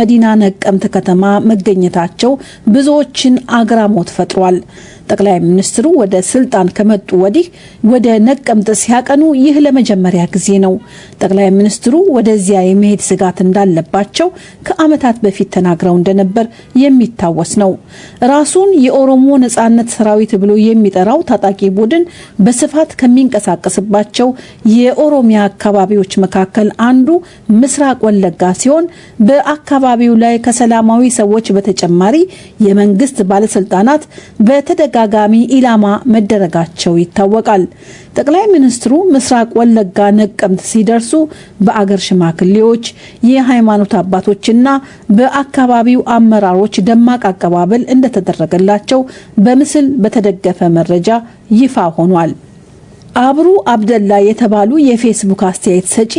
መዲና ነቀምት ከተማ መገኘታቸው ብዙዎችን አግራሞት ፈጥሯል። ጠቅላይ ሚኒስትሩ ወደ ስልጣን ከመጡ ወዲህ ወደ ነቀምት ሲያቀኑ ይህ ለመጀመሪያ ጊዜ ነው። ጠቅላይ ሚኒስትሩ ወደዚያ የመሄድ ስጋት እንዳለባቸው ከዓመታት በፊት ተናግረው እንደነበር የሚታወስ ነው። ራሱን የኦሮሞ ነጻነት ሰራዊት ብሎ የሚጠራው ታጣቂ ቡድን በስፋት ከሚንቀሳቀስባቸው የኦሮሚያ አካባቢዎች መካከል አንዱ ምስራቅ ወለጋ ሲሆን በአካባቢው ላይ ከሰላማዊ ሰዎች በተጨማሪ የመንግስት ባለስልጣናት በተደጋ ጋሚ ኢላማ መደረጋቸው ይታወቃል። ጠቅላይ ሚኒስትሩ ምስራቅ ወለጋ ነቀምት ሲደርሱ በአገር ሽማግሌዎች፣ የሃይማኖት አባቶችና በአካባቢው አመራሮች ደማቅ አቀባበል እንደተደረገላቸው በምስል በተደገፈ መረጃ ይፋ ሆኗል። አብሩ አብደላ የተባሉ የፌስቡክ አስተያየት ሰጪ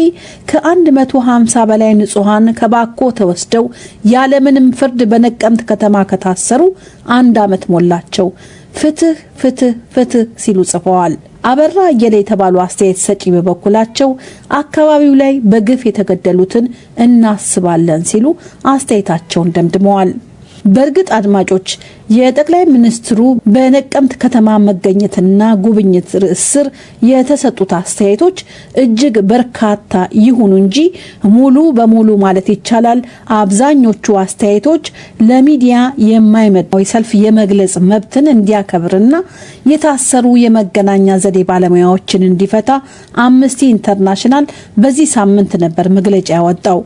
ከ150 በላይ ንጹሐን ከባኮ ተወስደው ያለምንም ፍርድ በነቀምት ከተማ ከታሰሩ አንድ ዓመት ሞላቸው። ፍትህ ፍትህ ፍትህ ሲሉ ጽፈዋል። አበራ አየለ የተባሉ አስተያየት ሰጪ በበኩላቸው አካባቢው ላይ በግፍ የተገደሉትን እናስባለን ሲሉ አስተያየታቸውን ደምድመዋል። በእርግጥ አድማጮች የጠቅላይ ሚኒስትሩ በነቀምት ከተማ መገኘትና ጉብኝት ርዕስ ስር የተሰጡት አስተያየቶች እጅግ በርካታ ይሁኑ እንጂ ሙሉ በሙሉ ማለት ይቻላል አብዛኞቹ አስተያየቶች ለሚዲያ የማይመጣው ሰልፍ የመግለጽ መብትን እንዲያከብርና የታሰሩ የመገናኛ ዘዴ ባለሙያዎችን እንዲፈታ አምነስቲ ኢንተርናሽናል በዚህ ሳምንት ነበር መግለጫ ያወጣው።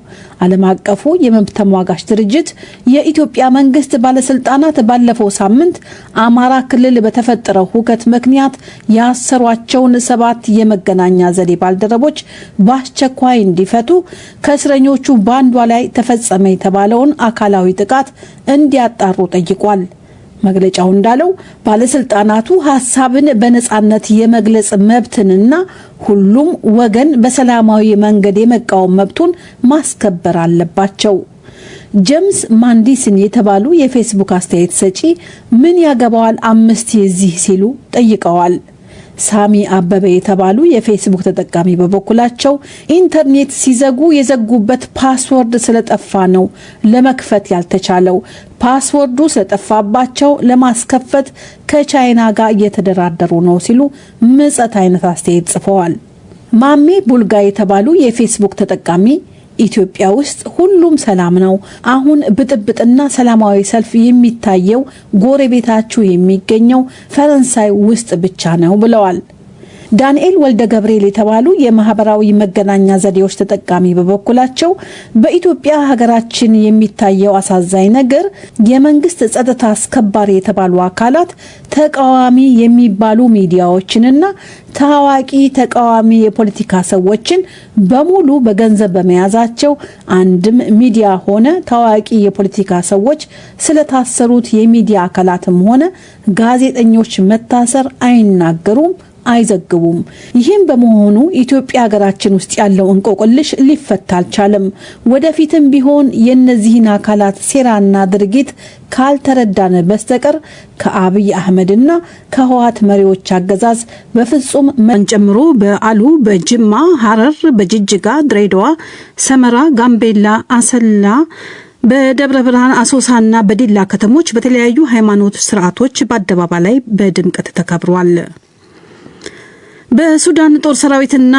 ዓለም አቀፉ የመብት ተሟጋች ድርጅት የኢትዮጵያ መንግስት ባለስልጣናት ባለፈው ሳምንት አማራ ክልል በተፈጠረው ሁከት ምክንያት ያሰሯቸውን ሰባት የመገናኛ ዘዴ ባልደረቦች በአስቸኳይ እንዲፈቱ ከእስረኞቹ በአንዷ ላይ ተፈጸመ የተባለውን አካላዊ ጥቃት እንዲያጣሩ ጠይቋል። መግለጫው እንዳለው ባለስልጣናቱ ሀሳብን በነጻነት የመግለጽ መብትንና ሁሉም ወገን በሰላማዊ መንገድ የመቃወም መብቱን ማስከበር አለባቸው። ጀምስ ማንዲስን የተባሉ የፌስቡክ አስተያየት ሰጪ ምን ያገባዋል አምነስቲ እዚህ ሲሉ ጠይቀዋል። ሳሚ አበበ የተባሉ የፌስቡክ ተጠቃሚ በበኩላቸው ኢንተርኔት ሲዘጉ የዘጉበት password ስለጠፋ ነው ለመክፈት ያልተቻለው። password ኡ ስለጠፋባቸው ለማስከፈት ከቻይና ጋር እየተደራደሩ ነው ሲሉ ምጸት አይነት አስተያየት ጽፈዋል። ማሜ ቡልጋ የተባሉ የፌስቡክ ተጠቃሚ ኢትዮጵያ ውስጥ ሁሉም ሰላም ነው። አሁን ብጥብጥና ሰላማዊ ሰልፍ የሚታየው ጎረቤታችሁ የሚገኘው ፈረንሳይ ውስጥ ብቻ ነው ብለዋል። ዳንኤል ወልደ ገብርኤል የተባሉ የማህበራዊ መገናኛ ዘዴዎች ተጠቃሚ በበኩላቸው በኢትዮጵያ ሀገራችን የሚታየው አሳዛኝ ነገር የመንግስት ጸጥታ አስከባሪ የተባሉ አካላት ተቃዋሚ የሚባሉ ሚዲያዎችንና ታዋቂ ተቃዋሚ የፖለቲካ ሰዎችን በሙሉ በገንዘብ በመያዛቸው አንድም ሚዲያ ሆነ ታዋቂ የፖለቲካ ሰዎች ስለታሰሩት የሚዲያ አካላትም ሆነ ጋዜጠኞች መታሰር አይናገሩም አይዘግቡም። ይህም በመሆኑ ኢትዮጵያ ሀገራችን ውስጥ ያለው እንቆቅልሽ ሊፈታ አልቻለም። ወደፊትም ቢሆን የእነዚህን አካላት ሴራና ድርጊት ካልተረዳን በስተቀር ከአብይ አህመድና ከህወሓት መሪዎች አገዛዝ በፍጹም መን ጨምሮ በአሉ፣ በጅማ፣ ሐረር፣ በጅጅጋ፣ ድሬዳዋ፣ ሰመራ፣ ጋምቤላ፣ አሰላ በደብረ ብርሃን አሶሳና በዲላ ከተሞች በተለያዩ ሃይማኖት ስርዓቶች በአደባባይ ላይ በድምቀት ተከብሯል። በሱዳን ጦር ሰራዊትና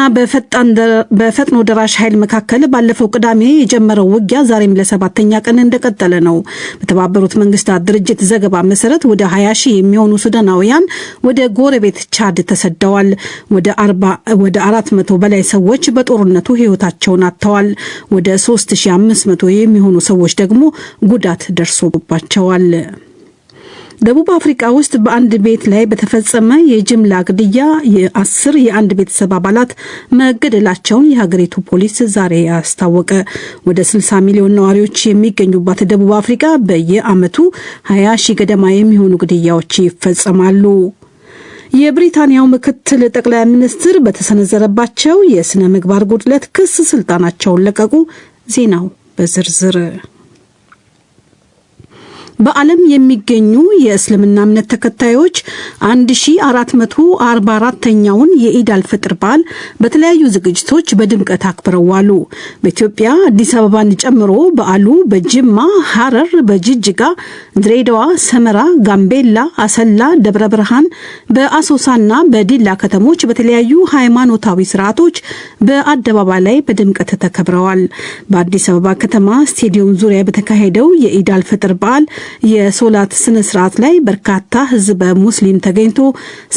በፈጥኖ ደራሽ ኃይል መካከል ባለፈው ቅዳሜ የጀመረው ውጊያ ዛሬም ለሰባተኛ ቀን እንደቀጠለ ነው። በተባበሩት መንግስታት ድርጅት ዘገባ መሰረት ወደ 20 ሺህ የሚሆኑ ሱዳናውያን ወደ ጎረቤት ቻድ ተሰደዋል። ወደ አራት መቶ በላይ ሰዎች በጦርነቱ ህይወታቸውን አጥተዋል። ወደ 3500 የሚሆኑ ሰዎች ደግሞ ጉዳት ደርሶባቸዋል። ደቡብ አፍሪካ ውስጥ በአንድ ቤት ላይ በተፈጸመ የጅምላ ግድያ የአስር የአንድ ቤተሰብ አባላት መገደላቸውን የሀገሪቱ ፖሊስ ዛሬ አስታወቀ። ወደ 60 ሚሊዮን ነዋሪዎች የሚገኙባት ደቡብ አፍሪካ በየዓመቱ 20 ሺህ ገደማ የሚሆኑ ግድያዎች ይፈጸማሉ። የብሪታንያው ምክትል ጠቅላይ ሚኒስትር በተሰነዘረባቸው የስነ ምግባር ጉድለት ክስ ስልጣናቸውን ለቀቁ። ዜናው በዝርዝር በዓለም የሚገኙ የእስልምና እምነት ተከታዮች 1444ኛውን የኢድ አልፈጥር በዓል በተለያዩ ዝግጅቶች በድምቀት አክብረው ዋሉ። በኢትዮጵያ አዲስ አበባን ጨምሮ በዓሉ በጅማ፣ ሐረር፣ በጅጅጋ፣ ድሬዳዋ፣ ሰመራ፣ ጋምቤላ፣ አሰላ፣ ደብረ ብርሃን፣ በአሶሳና በዲላ ከተሞች በተለያዩ ሃይማኖታዊ ስርዓቶች በአደባባይ ላይ በድምቀት ተከብረዋል። በአዲስ አበባ ከተማ ስቴዲየም ዙሪያ በተካሄደው የኢድ አልፈጥር በዓል የሶላት ስነ ስርዓት ላይ በርካታ ህዝበ ሙስሊም ተገኝቶ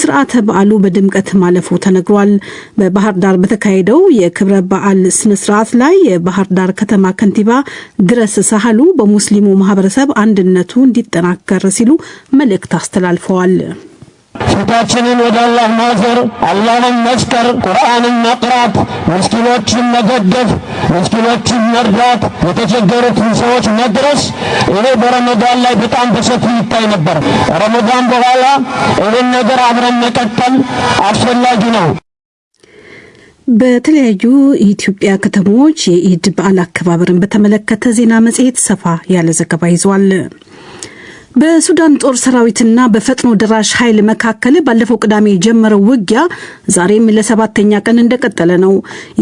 ስርዓተ በዓሉ በድምቀት ማለፉ ተነግሯል። በባህር ዳር በተካሄደው የክብረ በዓል ስነ ስርዓት ላይ የባህር ዳር ከተማ ከንቲባ ድረስ ሳህሉ በሙስሊሙ ማህበረሰብ አንድነቱ እንዲጠናከር ሲሉ መልእክት አስተላልፈዋል። ፊታችንን ወደ አላህ ማዞር፣ አላህን መስከር፣ ቁርአንን መቅራት፣ ምስኪኖችን መገደፍ፣ ምስኪኖችን መርዳት፣ የተቸገሩትን ሰዎች መድረስ ይሄ በረመዳን ላይ በጣም በሰፊው ይታይ ነበር። ረመዳን በኋላ ይህን ነገር አብረን መቀጠል አስፈላጊ ነው። በተለያዩ የኢትዮጵያ ከተሞች የኢድ በዓል አከባበርን በተመለከተ ዜና መጽሔት ሰፋ ያለ ዘገባ ይዟል። በሱዳን ጦር ሰራዊትና በፈጥኖ ደራሽ ኃይል መካከል ባለፈው ቅዳሜ የጀመረው ውጊያ ዛሬም ለሰባተኛ ቀን እንደቀጠለ ነው።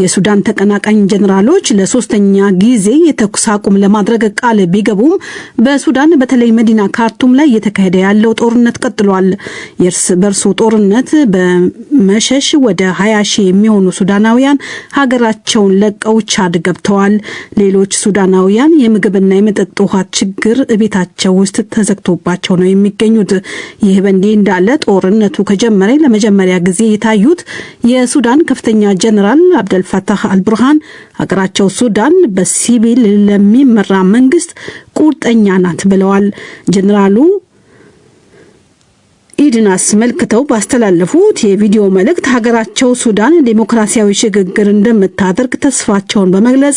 የሱዳን ተቀናቃኝ ጀኔራሎች ለሶስተኛ ጊዜ የተኩስ አቁም ለማድረግ ቃል ቢገቡም በሱዳን በተለይ መዲና ካርቱም ላይ እየተካሄደ ያለው ጦርነት ቀጥሏል። የእርስ በርሱ ጦርነት በመሸሽ ወደ 20 ሺህ የሚሆኑ ሱዳናውያን ሀገራቸውን ለቀው ቻድ ገብተዋል። ሌሎች ሱዳናውያን የምግብና የመጠጥ ውሃ ችግር ቤታቸው ውስጥ ተዘ ተዘግቶባቸው ነው የሚገኙት። ይህ በእንዲህ እንዳለ ጦርነቱ ከጀመረ ለመጀመሪያ ጊዜ የታዩት የሱዳን ከፍተኛ ጀኔራል አብደልፈታህ አልቡርሃን ሀገራቸው ሱዳን በሲቪል ለሚመራ መንግስት ቁርጠኛ ናት ብለዋል። ጀኔራሉ መውሊድን አስመልክተው ባስተላለፉት የቪዲዮ መልእክት ሀገራቸው ሱዳን ዴሞክራሲያዊ ሽግግር እንደምታደርግ ተስፋቸውን በመግለጽ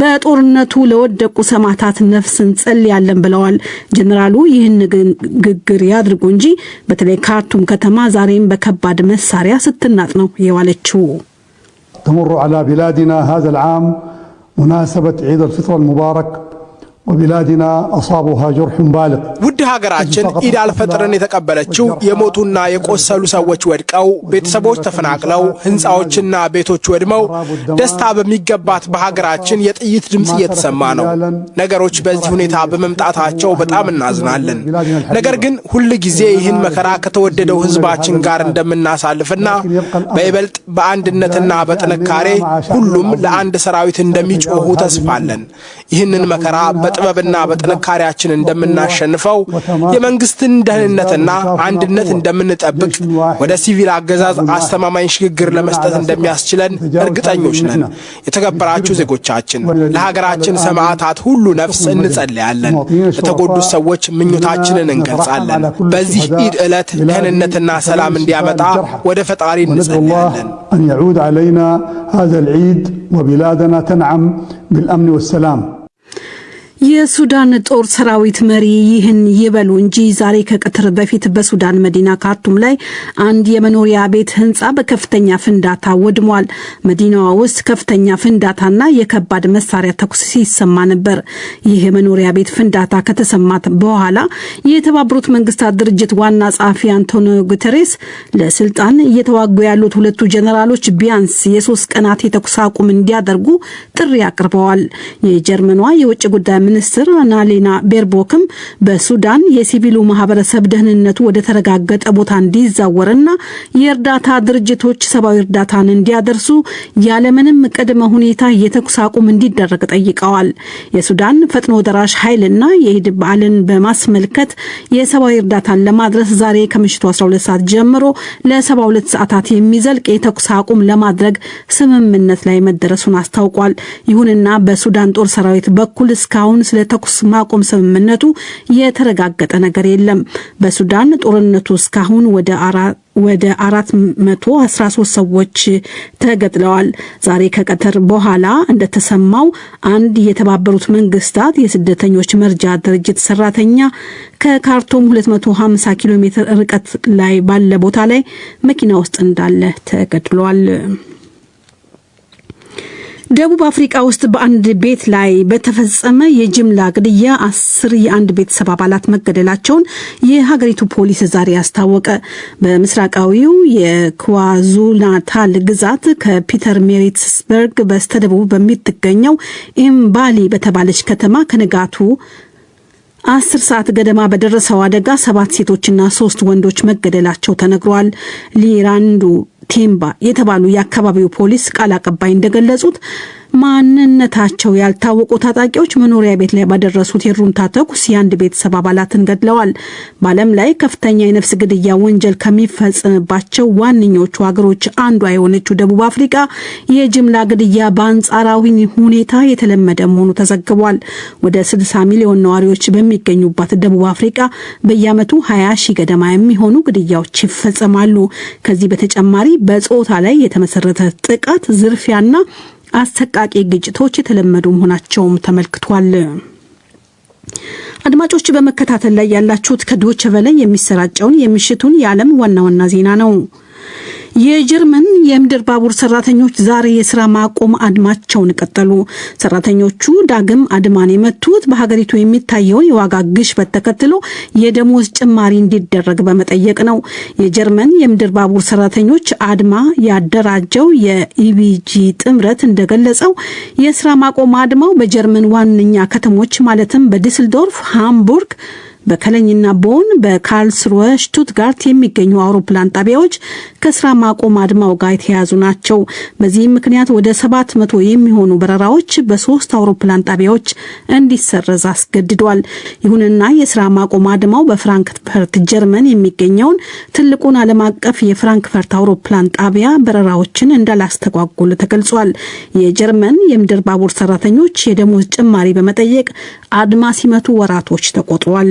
በጦርነቱ ለወደቁ ሰማዕታት ነፍስ እንጸልያለን ብለዋል። ጀኔራሉ ይህን ንግግር ያድርጉ እንጂ በተለይ ካርቱም ከተማ ዛሬም በከባድ መሳሪያ ስትናጥ ነው የዋለችው። ተምሩ ዐላ ቢላዲና ሃዛ ልዓም ሙናሰበት ዒድ አልፍጥር አልሙባረክ ወቢላዲና አሳቡሃ ጀርሑን ባልግ ውድ ሀገራችን ኢድ አልፈጥርን የተቀበለችው የሞቱና የቆሰሉ ሰዎች ወድቀው ቤተሰቦች ተፈናቅለው ሕንፃዎችና ቤቶች ወድመው ደስታ በሚገባት በሀገራችን የጥይት ድምፅ እየተሰማ ነው። ነገሮች በዚህ ሁኔታ በመምጣታቸው በጣም እናዝናለን። ነገር ግን ሁል ጊዜ ይህን መከራ ከተወደደው ሕዝባችን ጋር እንደምናሳልፍና በይበልጥ በአንድነትና በጥንካሬ ሁሉም ለአንድ ሰራዊት እንደሚጮኹ ተስፋለን። ይህንን መከራ በጥበብና በጥንካሬያችን እንደምናሸንፈው የመንግስትን ደህንነትና አንድነት እንደምንጠብቅ ወደ ሲቪል አገዛዝ አስተማማኝ ሽግግር ለመስጠት እንደሚያስችለን እርግጠኞች ነን። የተከበራችሁ ዜጎቻችን፣ ለሀገራችን ሰማዕታት ሁሉ ነፍስ እንጸልያለን። ለተጎዱት ሰዎች ምኞታችንን እንገልጻለን። በዚህ ኢድ ዕለት ደህንነትና ሰላም እንዲያመጣ ወደ ፈጣሪ እንጸልያለን። أن يعود علينا هذا العيد وبلادنا تنعم بالأمن والسلام የሱዳን ጦር ሰራዊት መሪ ይህን ይበሉ እንጂ ዛሬ ከቀትር በፊት በሱዳን መዲና ካርቱም ላይ አንድ የመኖሪያ ቤት ህንፃ በከፍተኛ ፍንዳታ ወድሟል። መዲናዋ ውስጥ ከፍተኛ ፍንዳታና የከባድ መሳሪያ ተኩስ ሲሰማ ነበር። ይህ የመኖሪያ ቤት ፍንዳታ ከተሰማት በኋላ የተባበሩት መንግስታት ድርጅት ዋና ጸሐፊ አንቶኒዮ ጉተሬስ ለስልጣን እየተዋጉ ያሉት ሁለቱ ጀኔራሎች ቢያንስ የሶስት ቀናት የተኩስ አቁም እንዲያደርጉ ጥሪ አቅርበዋል። የጀርመኗ የውጭ ጉዳይ ሚኒስትር አናሌና ቤርቦክም በሱዳን የሲቪሉ ማህበረሰብ ደህንነቱ ወደ ተረጋገጠ ቦታ እንዲዛወርና የእርዳታ ድርጅቶች ሰብአዊ እርዳታን እንዲያደርሱ ያለምንም ቅድመ ሁኔታ የተኩስ አቁም እንዲደረግ ጠይቀዋል። የሱዳን ፈጥኖ ደራሽ ኃይልና የኢድ በዓልን በማስመልከት የሰብአዊ እርዳታን ለማድረስ ዛሬ ከምሽቱ 12 ሰዓት ጀምሮ ለ72 ሰዓታት የሚዘልቅ የተኩስ አቁም ለማድረግ ስምምነት ላይ መደረሱን አስታውቋል። ይሁንና በሱዳን ጦር ሰራዊት በኩል እስካሁን ስለ ተኩስ ማቆም ስምምነቱ የተረጋገጠ ነገር የለም። በሱዳን ጦርነቱ እስካሁን ወደ አራ ወደ 413 ሰዎች ተገድለዋል። ዛሬ ከቀትር በኋላ እንደተሰማው አንድ የተባበሩት መንግስታት የስደተኞች መርጃ ድርጅት ሰራተኛ ከካርቱም 250 ኪሎ ሜትር ርቀት ላይ ባለ ቦታ ላይ መኪና ውስጥ እንዳለ ተገድሏል። ደቡብ አፍሪቃ ውስጥ በአንድ ቤት ላይ በተፈጸመ የጅምላ ግድያ አስር የአንድ ቤተሰብ አባላት መገደላቸውን የሀገሪቱ ፖሊስ ዛሬ አስታወቀ። በምስራቃዊው የኳዙሉናታል ግዛት ከፒተር ሜሪትስበርግ በስተደቡብ በምትገኘው ኢምባሊ በተባለች ከተማ ከንጋቱ አስር ሰዓት ገደማ በደረሰው አደጋ ሰባት ሴቶችና ሶስት ወንዶች መገደላቸው ተነግሯል። ሊራንዱ ቴምባ የተባሉ የአካባቢው ፖሊስ ቃል አቀባይ እንደገለጹት ማንነታቸው ያልታወቁ ታጣቂዎች መኖሪያ ቤት ላይ ባደረሱት የሩምታ ተኩስ የአንድ ቤተሰብ አባላትን ገድለዋል። በዓለም ላይ ከፍተኛ የነፍስ ግድያ ወንጀል ከሚፈጽምባቸው ዋነኞቹ ሀገሮች አንዷ የሆነችው ደቡብ አፍሪካ የጅምላ ግድያ በአንጻራዊ ሁኔታ የተለመደ መሆኑ ተዘግቧል። ወደ 60 ሚሊዮን ነዋሪዎች በሚገኙባት ደቡብ አፍሪካ በየዓመቱ 20 ሺህ ገደማ የሚሆኑ ግድያዎች ይፈጸማሉ። ከዚህ በተጨማሪ በጾታ ላይ የተመሰረተ ጥቃት፣ ዝርፊያና አሰቃቂ ግጭቶች የተለመዱ መሆናቸውም ተመልክቷል። አድማጮች በመከታተል ላይ ያላችሁት ከዶቸ በላይ የሚሰራጨውን የምሽቱን የዓለም ዋና ዋና ዜና ነው። የጀርመን የምድር ባቡር ሰራተኞች ዛሬ የስራ ማቆም አድማቸውን ቀጠሉ። ሰራተኞቹ ዳግም አድማን የመቱት በሀገሪቱ የሚታየውን የዋጋ ግሽበት ተከትሎ የደሞዝ ጭማሪ እንዲደረግ በመጠየቅ ነው። የጀርመን የምድር ባቡር ሰራተኞች አድማ ያደራጀው የኢቢጂ ጥምረት እንደገለጸው የስራ ማቆም አድማው በጀርመን ዋነኛ ከተሞች ማለትም በዲስልዶርፍ፣ ሃምቡርግ በከለኝና ቦን በካርልስሩወ ሽቱትጋርት የሚገኙ አውሮፕላን ጣቢያዎች ከስራ ማቆም አድማው ጋር የተያዙ ናቸው። በዚህም ምክንያት ወደ ሰባት መቶ የሚሆኑ በረራዎች በሶስት አውሮፕላን ጣቢያዎች እንዲሰረዝ አስገድዷል። ይሁንና የስራ ማቆም አድማው በፍራንክፈርት ጀርመን የሚገኘውን ትልቁን ዓለም አቀፍ የፍራንክፈርት አውሮፕላን ጣቢያ በረራዎችን እንዳላስተጓጎል ተገልጿል። የጀርመን የምድር ባቡር ሰራተኞች የደሞዝ ጭማሪ በመጠየቅ አድማ ሲመቱ ወራቶች ተቆጥሯል።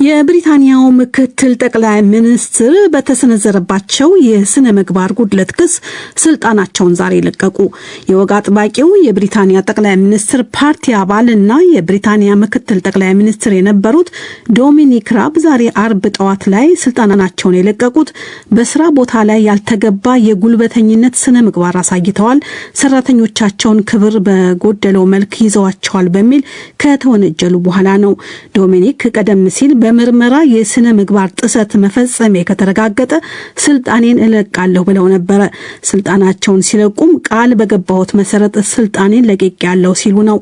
የብሪታንያው ምክትል ጠቅላይ ሚኒስትር በተሰነዘረባቸው የስነ ምግባር ጉድለት ክስ ስልጣናቸውን ዛሬ ለቀቁ። የወግ አጥባቂው የብሪታንያ ጠቅላይ ሚኒስትር ፓርቲ አባል እና የብሪታንያ ምክትል ጠቅላይ ሚኒስትር የነበሩት ዶሚኒክ ራብ ዛሬ አርብ ጠዋት ላይ ስልጣናቸውን የለቀቁት በስራ ቦታ ላይ ያልተገባ የጉልበተኝነት ስነ ምግባር አሳይተዋል፣ ሰራተኞቻቸውን ክብር በጎደለው መልክ ይዘዋቸዋል በሚል ከተወነጀሉ በኋላ ነው። ዶሚኒክ ቀደም ሲል በምርመራ የስነ ምግባር ጥሰት መፈጸሜ ከተረጋገጠ ስልጣኔን እለቃለሁ ብለው ነበረ። ስልጣናቸውን ሲለቁም ቃል በገባሁት መሰረት ስልጣኔን ለቅቄያለሁ ሲሉ ነው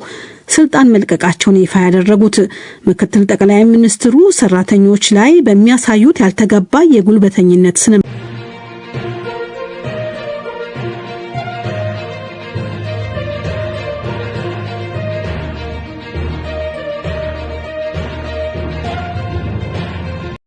ስልጣን መልቀቃቸውን ይፋ ያደረጉት። ምክትል ጠቅላይ ሚኒስትሩ ሰራተኞች ላይ በሚያሳዩት ያልተገባ የጉልበተኝነት ስነ